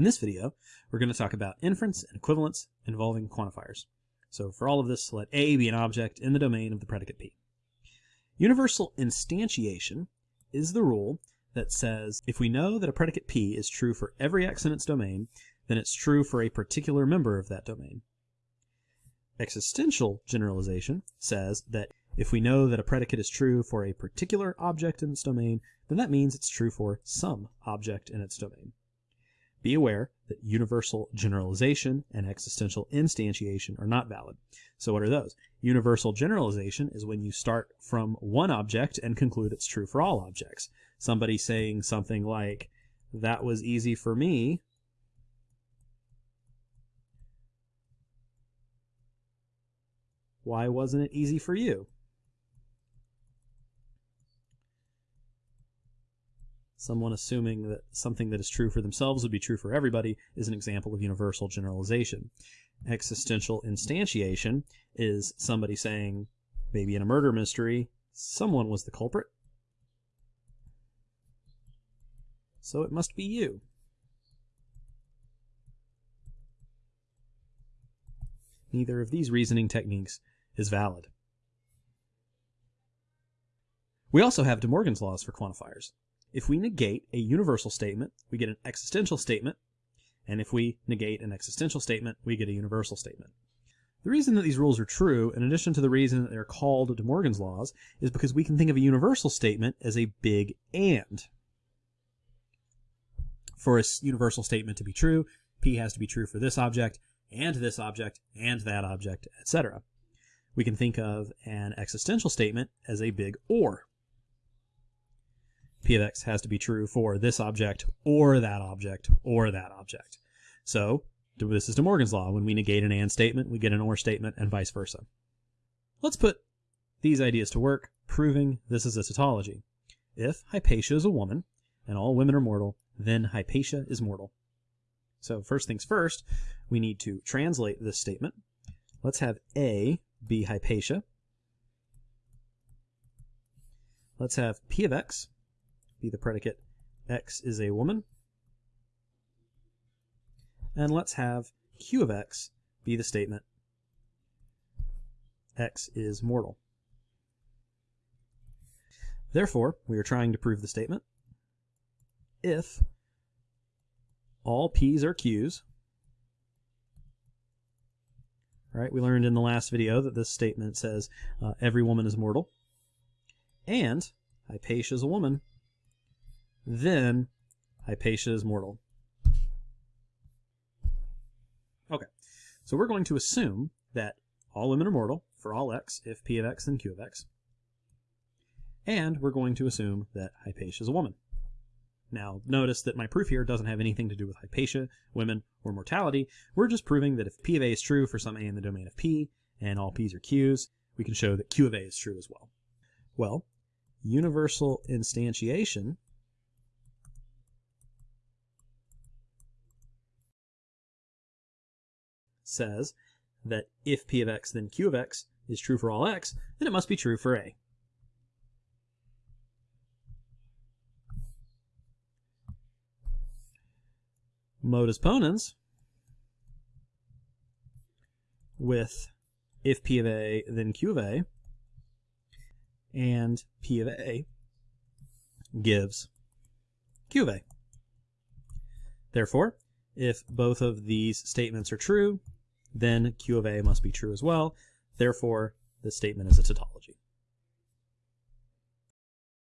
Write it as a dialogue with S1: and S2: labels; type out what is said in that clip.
S1: In this video, we're going to talk about inference and equivalence involving quantifiers. So for all of this, let A be an object in the domain of the predicate P. Universal instantiation is the rule that says if we know that a predicate P is true for every x in its domain, then it's true for a particular member of that domain. Existential generalization says that if we know that a predicate is true for a particular object in its domain, then that means it's true for some object in its domain. Be aware that universal generalization and existential instantiation are not valid. So what are those? Universal generalization is when you start from one object and conclude it's true for all objects. Somebody saying something like, that was easy for me, why wasn't it easy for you? Someone assuming that something that is true for themselves would be true for everybody is an example of universal generalization. Existential instantiation is somebody saying, maybe in a murder mystery, someone was the culprit. So it must be you. Neither of these reasoning techniques is valid. We also have De Morgan's laws for quantifiers. If we negate a universal statement, we get an existential statement, and if we negate an existential statement, we get a universal statement. The reason that these rules are true, in addition to the reason that they're called De Morgan's laws, is because we can think of a universal statement as a big AND. For a universal statement to be true, P has to be true for this object, and this object, and that object, etc. We can think of an existential statement as a big OR p of x has to be true for this object or that object or that object. So this is De Morgan's law. When we negate an AND statement, we get an OR statement and vice versa. Let's put these ideas to work, proving this is a tautology. If Hypatia is a woman and all women are mortal, then Hypatia is mortal. So first things first, we need to translate this statement. Let's have A be Hypatia. Let's have P of x be the predicate x is a woman. And let's have q of x be the statement x is mortal. Therefore, we are trying to prove the statement if all p's are q's. Right, we learned in the last video that this statement says uh, every woman is mortal. And Hypatia is a woman, then Hypatia is mortal. Okay, so we're going to assume that all women are mortal for all x if p of x and q of x. And we're going to assume that Hypatia is a woman. Now, notice that my proof here doesn't have anything to do with Hypatia, women, or mortality. We're just proving that if P of A is true for some A in the domain of P, and all P's are Q's, we can show that Q of A is true as well. Well, universal instantiation says that if p of x then q of x is true for all x, then it must be true for a. Modus ponens with if p of a then q of a and p of a gives q of a. Therefore, if both of these statements are true, then Q of A must be true as well. Therefore, this statement is a tautology.